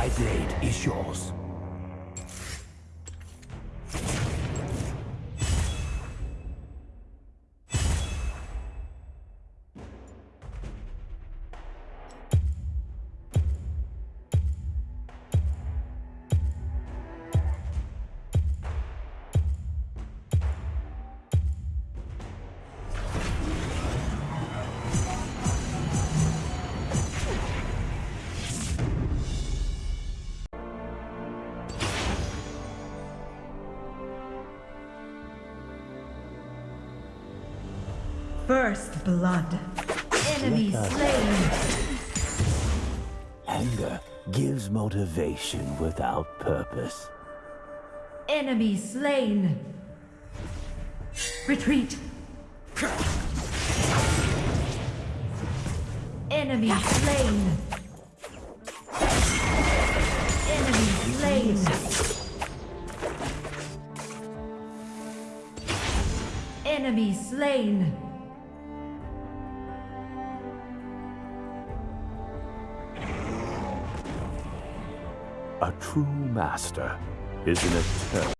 My blade is yours. First blood. Enemy slain. Anger gives motivation without purpose. Enemy slain. Retreat. Enemy slain. Enemy slain. Enemy slain. A true master is an eternal.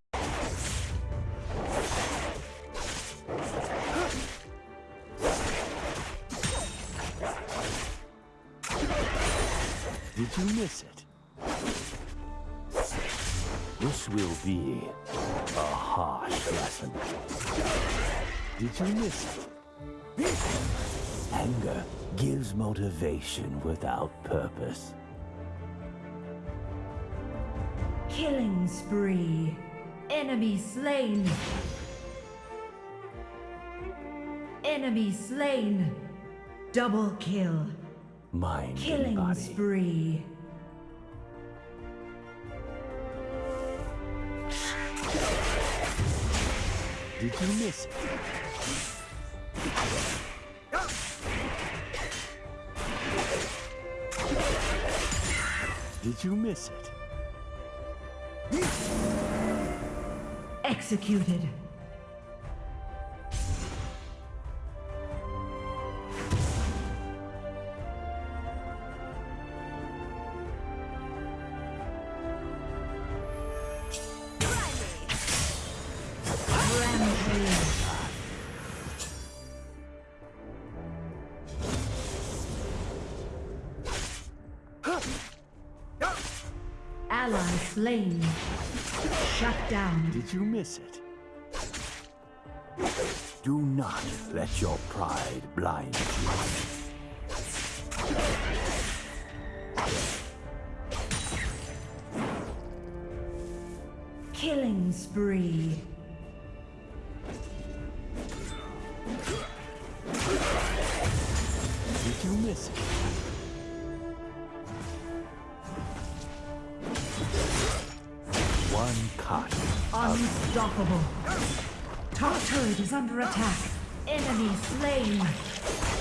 Did you miss it? This will be a harsh lesson. Did you miss it? Anger gives motivation without purpose. Killing spree. Enemy slain. Enemy slain. Double kill. Mind Killing body. spree. Did you miss it? Did you miss it? Executed. Ally slain. Shut down. Did you miss it? Do not let your pride blind you. Killing spree. Did you miss it? Unstoppable. Top turret is under attack. Enemy slain.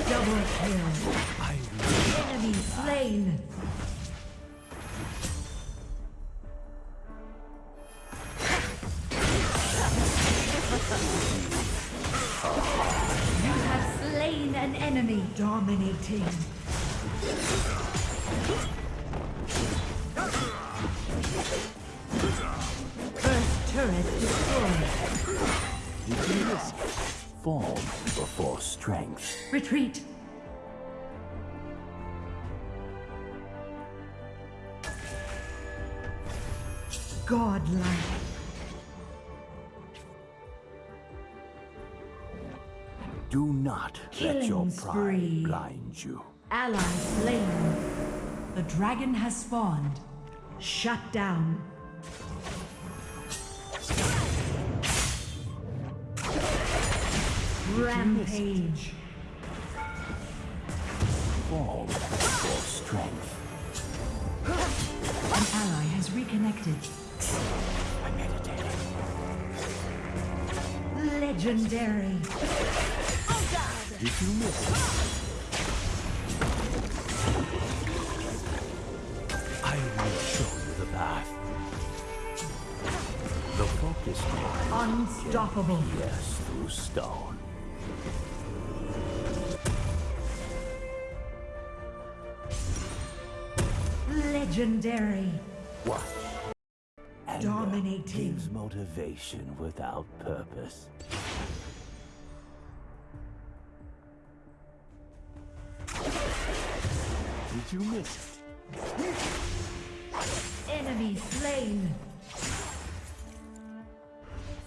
Double kill. Enemy slain. You have slain an enemy. Dominating. Turret destroyed. Did? Form before strength. Retreat. Godlike. Do not let your pride spree. blind you. Ally slain. The dragon has spawned. Shut down. Rampage. Form before strength. An ally has reconnected. I meditated. Legendary. Did you miss? I will show you the path. The focus mind Unstoppable. Yes, through stone. Legendary. Watch. Anger Dominating. gives motivation without purpose. Did you miss it? Enemy slain.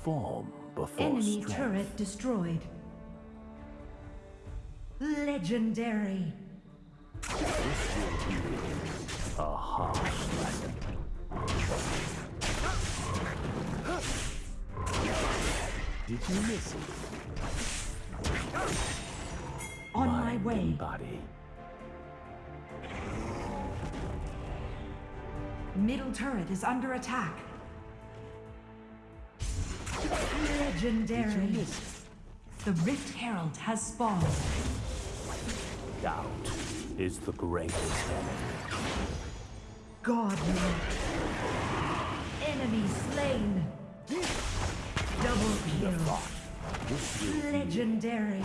Form before Enemy strength. turret destroyed. Legendary. A harsh lesson. Did you miss it? On my way. body. Middle turret is under attack. Legendary. The Rift Herald has spawned. Doubt is the greatest enemy. Godly. Enemy slain. Double kill. Legendary.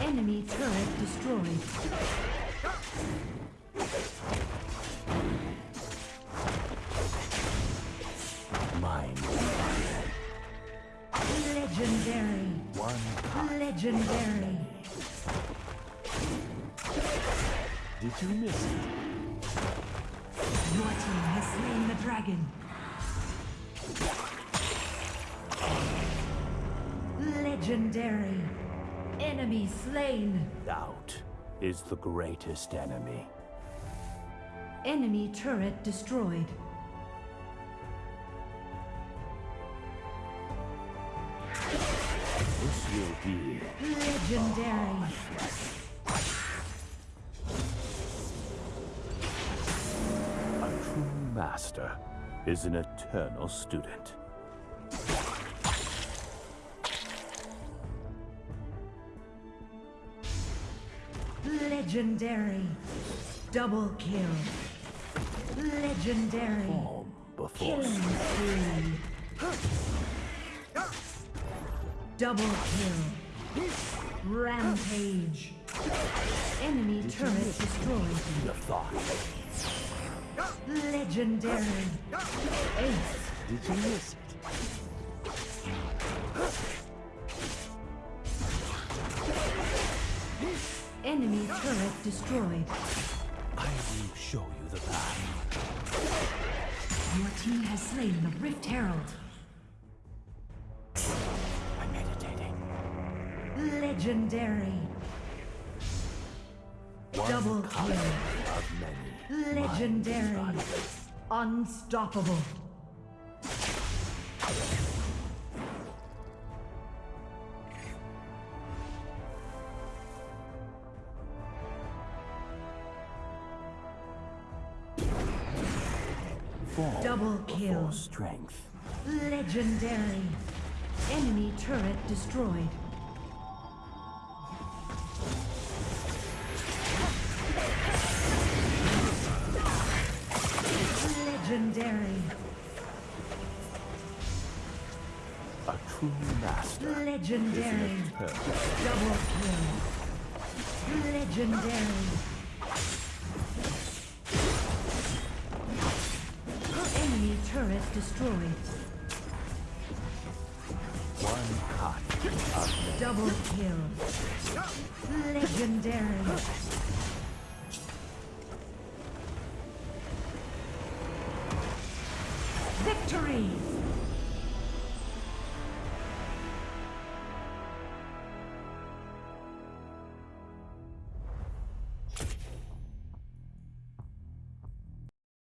Enemy turret destroyed. mind. Legendary. Did you miss it? Your team has slain the dragon. Legendary. Enemy slain. Doubt is the greatest enemy. Enemy turret destroyed. This will be Legendary. a true master is an eternal student. Legendary. Double kill. Legendary. Killing spree. Double kill. Rampage. Enemy turret destroyed. The thought. Legendary. Ace. Did you miss it? Enemy turret destroyed. I will show you the path. Your team has slain the Rift Herald. Legendary. One Double kill. Legendary. Mind is body. Unstoppable. Form Double kill. strength. Legendary. Enemy turret destroyed. Legendary. A true master Legendary. Double kill. Legendary. Enemy turret destroyed. one many. Double kill. Legendary. Victory!